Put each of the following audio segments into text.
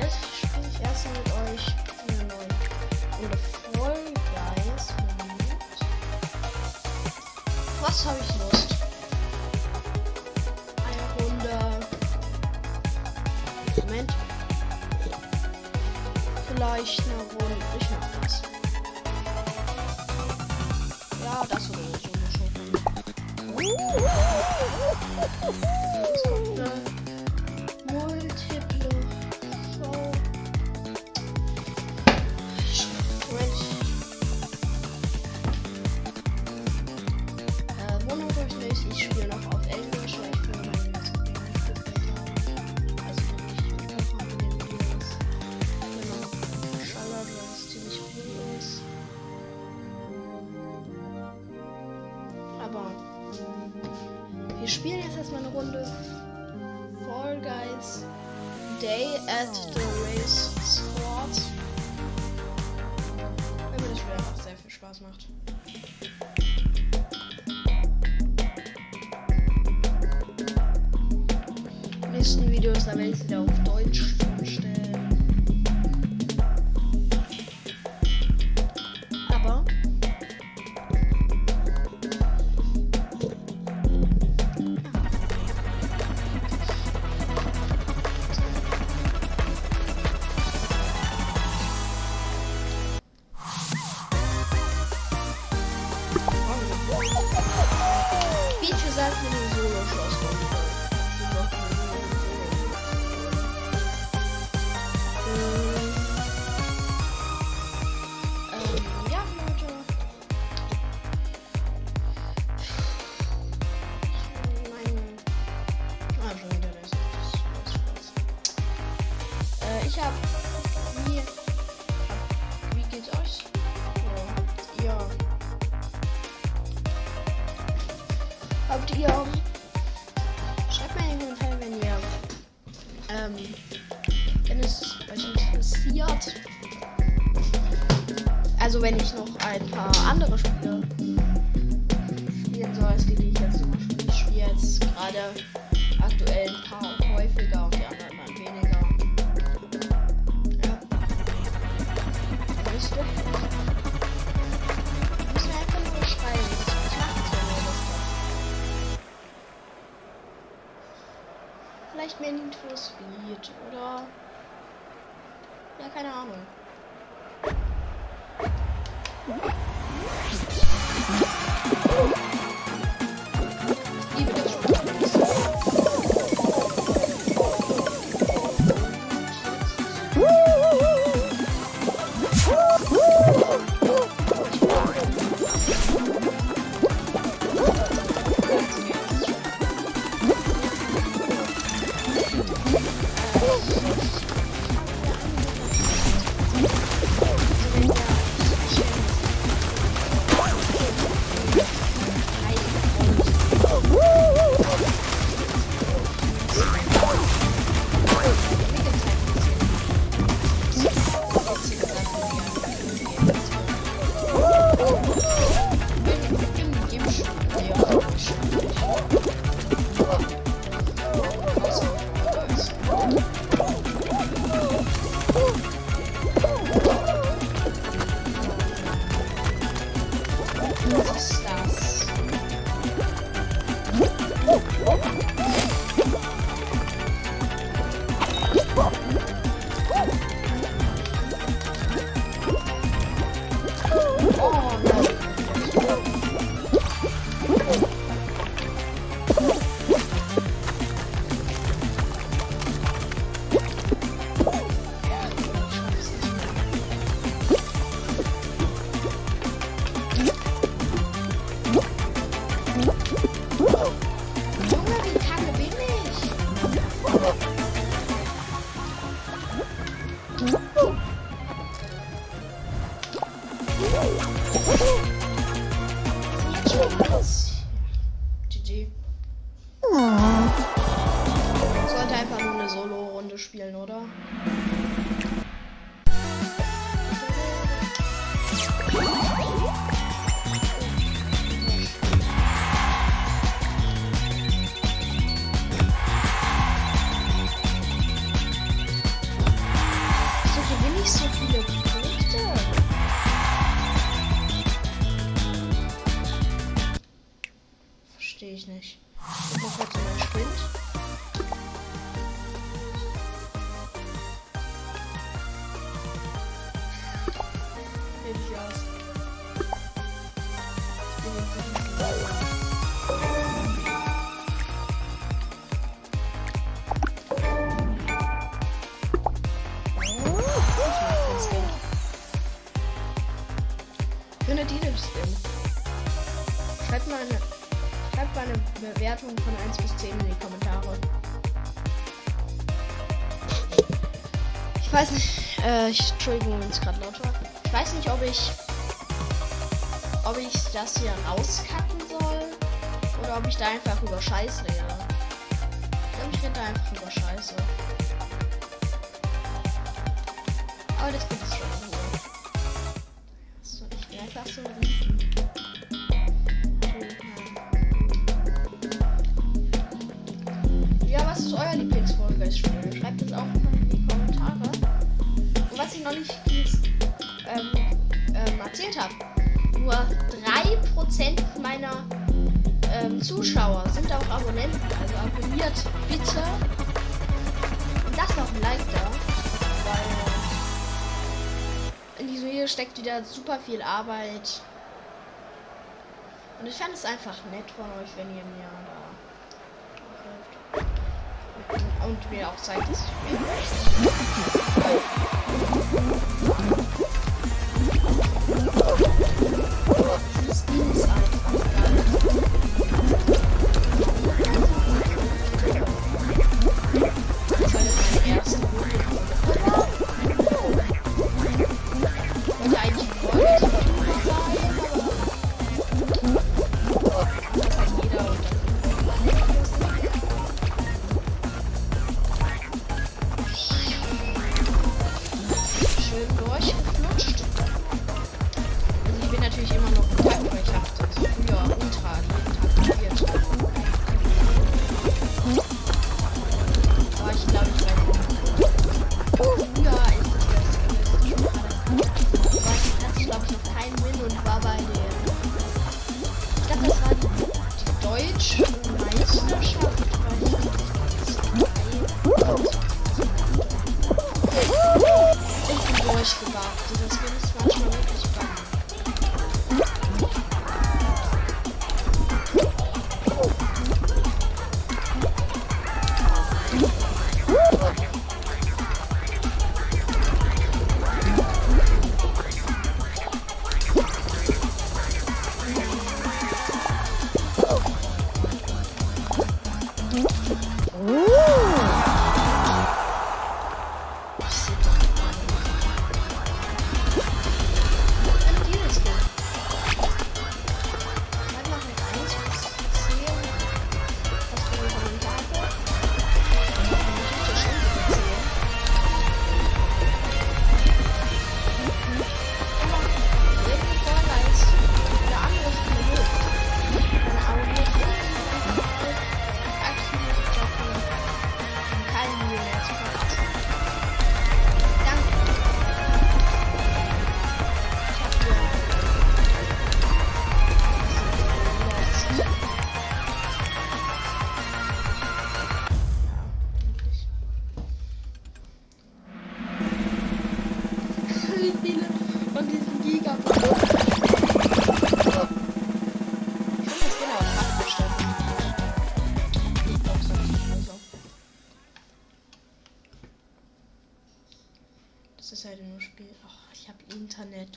Jetzt spiele ich erstmal mit euch eine neue Runde Fall Guys. Moment. Was habe ich Lust? Wir spielen jetzt erstmal eine Runde Fall Guys Day at the Race Sport. Weil mir das Spiel einfach sehr viel Spaß macht. Die nächsten Videos, da werde ich wieder auf Deutsch vorstellen. Also, wenn ich noch ein paar andere Spiele spielen soll, als die, die ich jetzt zum Beispiel ich spiele jetzt gerade aktuell ein paar häufiger und die anderen dann weniger. Ja. Ihr? Müssen einfach nur schreiben. Ich mach das, wenn ihr Lust habt. Vielleicht mehr Need for Speed oder. Ja, keine Ahnung. Woo! you. verstehe ich nicht. Ich mache jetzt mal Sprint. Schreibt mal eine schreibt mal eine Bewertung von 1 bis 10 in die Kommentare. Ich weiß nicht, äh, ich, Entschuldigung, wenn es gerade laut war. Ich weiß nicht, ob ich, ob ich das hier rauskacken soll oder ob ich da einfach über Scheiß rede. Ich glaube, ich rede da einfach über Scheiße. Aber das gibt es schon. So, ich will einfach so steckt wieder super viel Arbeit. Und ich fand es einfach nett von euch, wenn ihr mir da. Und mir auch zeigt, dass ich Dieses Ding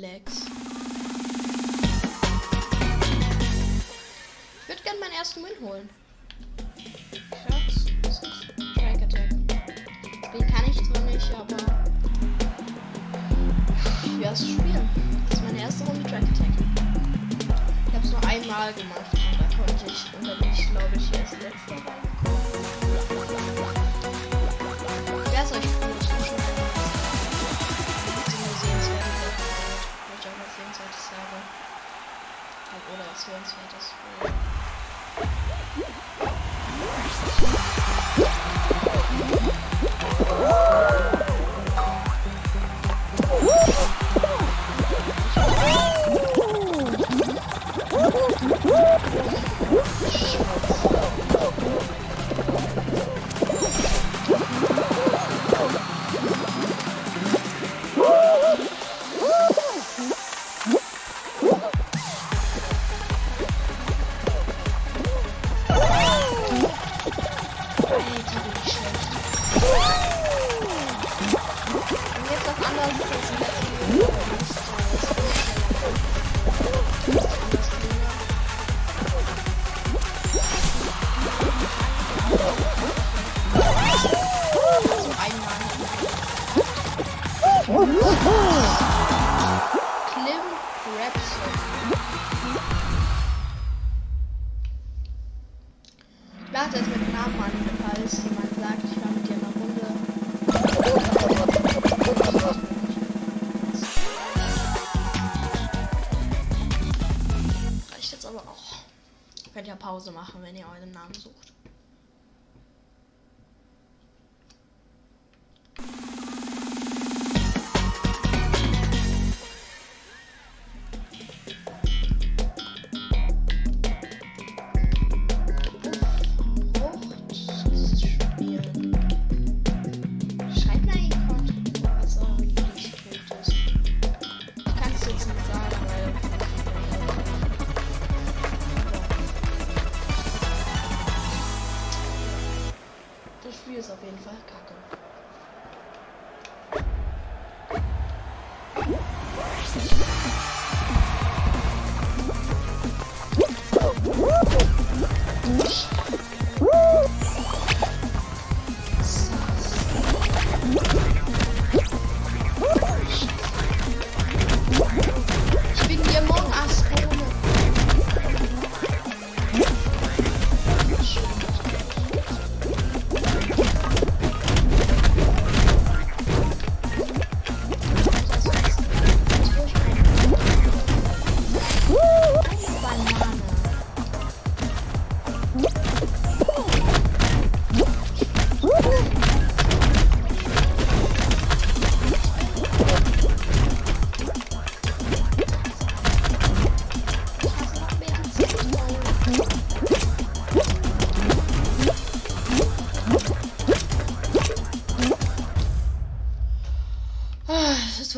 Internet-Lags. Ich würde gerne meinen ersten Win holen. Schatz, das ist Track Attack. Spiel kann ich zwar nicht, aber ich werde es spielen. Das ist meine erste Runde Track Attack. Ich habe es nur einmal gemacht und da konnte ich, und da bin ich glaube ich erst letzter reingekommen. ist auf jeden Fall kacke.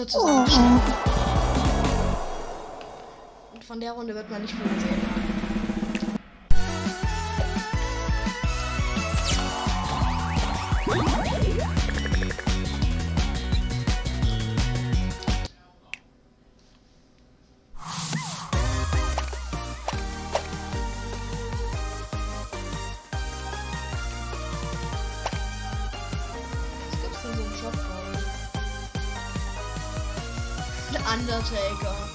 Wird zusammenstellen. Und von der Runde wird man nicht viel sehen. Undertaker.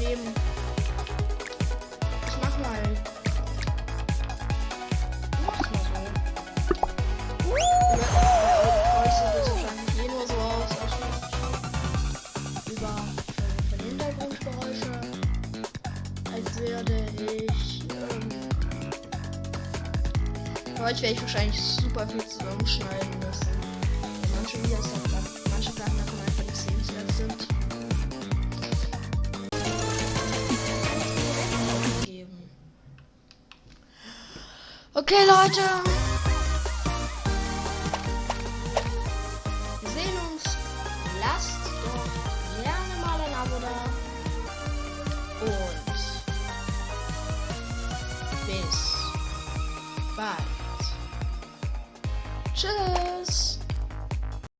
Ich nehme. Ich mach mal. Ich mach's mal so. Eh nur so aus. Über von Hintergrundgeräusche. Als würde ich. Ähm, für euch werde ich wahrscheinlich super viel zusammenschneiden Okay, Leute.